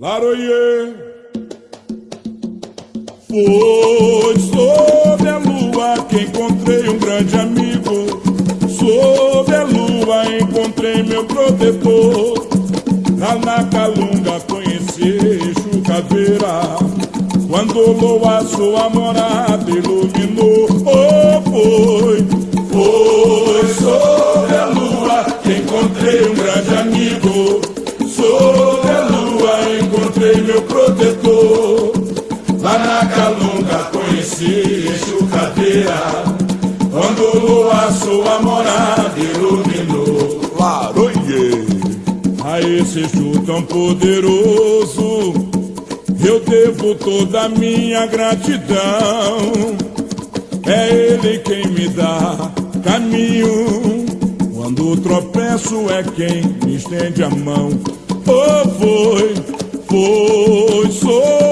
Laroie Foi sob a lua que encontrei um grande amigo. Sob a lua encontrei meu protetor. Lá na Calunga conheci Chucaveira Quando o lua sua morada iluminou Lá na Calunga conheci Chucaveira Quando o lua sua morada iluminou Laroie a esse Exu tão poderoso eu devo toda a minha gratidão. É Ele quem me dá caminho. Quando tropeço é quem me estende a mão. Oh, foi, foi sob a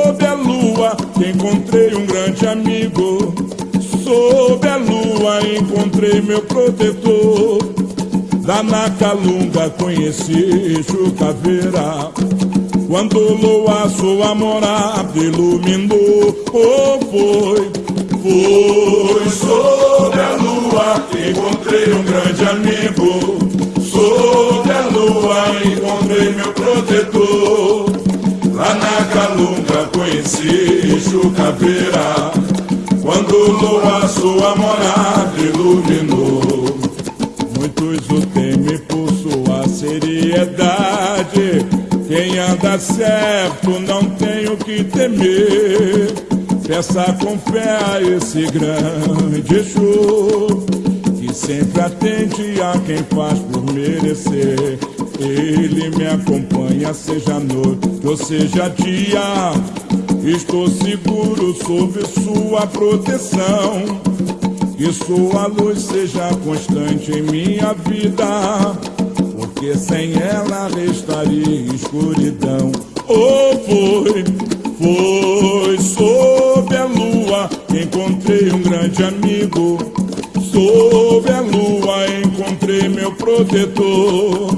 lua encontrei um grande amigo. Sob a lua encontrei meu protetor. Lá na Calunga conheci Chucaveira Quando lua sua morada iluminou Oh, foi, foi sob a lua encontrei um grande amigo Quando o lua sua morada iluminou Muitos o temem por sua seriedade. Quem anda certo não tem o que temer. Peça com fé a esse grande Exu, que sempre atende a quem faz por merecer. Ele me acompanha, seja noite ou seja dia. Estou seguro sob sua proteção. Que sua luz seja constante em minha vida, porque sem ela restaria escuridão. Oh, foi, foi sob a lua que encontrei um grande amigo. Sob a lua encontrei meu protetor.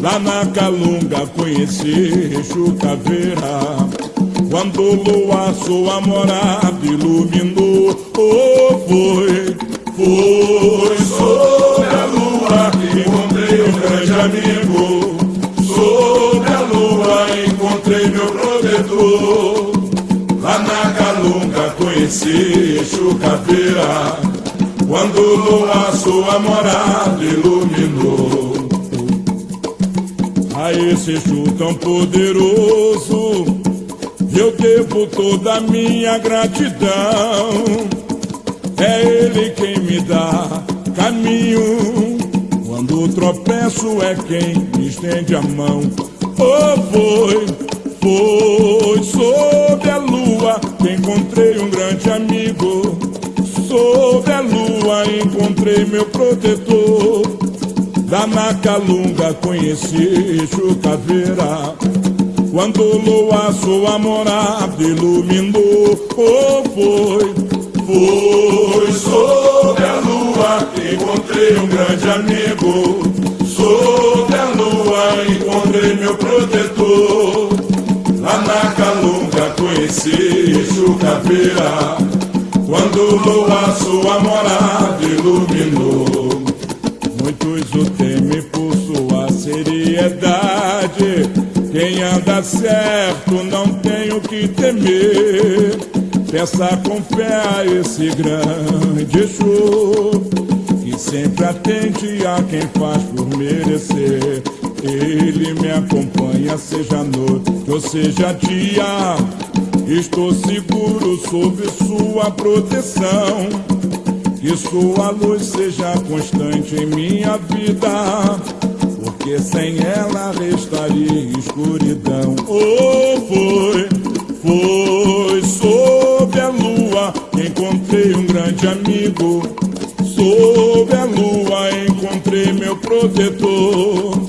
Lá na Calunga conheci Chucaveira. Quando lua sua morada iluminou, oh, foi, foi sob a lua que encontrei um grande amigo. Sob a lua encontrei meu protetor. Lá na Calunga conheci Chucaveira. Quando lua sua morada iluminou. A esse Exu tão poderoso eu devo toda a minha gratidão. É Ele quem me dá caminho. Quando tropeço é quem me estende a mão. Oh, foi, foi sob a lua que encontrei um grande amigo. Sob a lua encontrei meu protetor. Lá na Calunga conheci Chucaveira. Quando lua sua morada iluminou, oh, foi, foi sob a lua que encontrei um grande amigo. Sob a lua encontrei meu protetor. Lá na Calunga conheci Chucaveira. Quando lua sua morada iluminou. Quem anda certo não tem o que temer. Peça com fé a esse grande Exu, que sempre atende a quem faz por merecer. Ele me acompanha, seja noite ou seja dia. Estou seguro sob sua proteção. Que sua luz seja constante em minha vida porque sem ela restaria escuridão. Oh, foi, foi sob a lua que encontrei um grande amigo. Sob a lua encontrei meu protetor.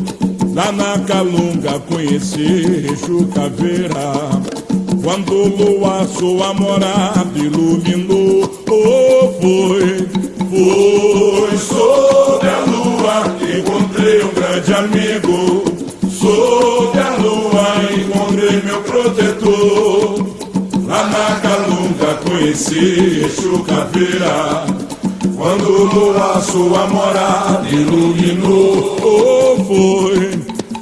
Lá na Calunga conheci Chucaveira. Quando o lua sua morada iluminou, oh, foi, foi sob a lua encontrei um grande amigo. Sou a lua, encontrei meu protetor. Lá na Calunga conheci Exu Caveira. Quando lua sua morada iluminou, foi,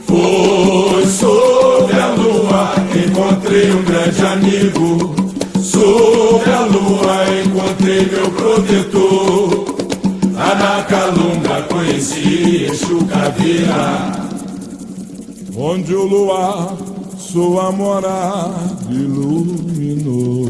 foi sobre a lua, encontrei um grande amigo. Sobre a lua encontrei meu protetor. Lá na Calunga conheci Exu Caveira. Onde o luar sua morada iluminou.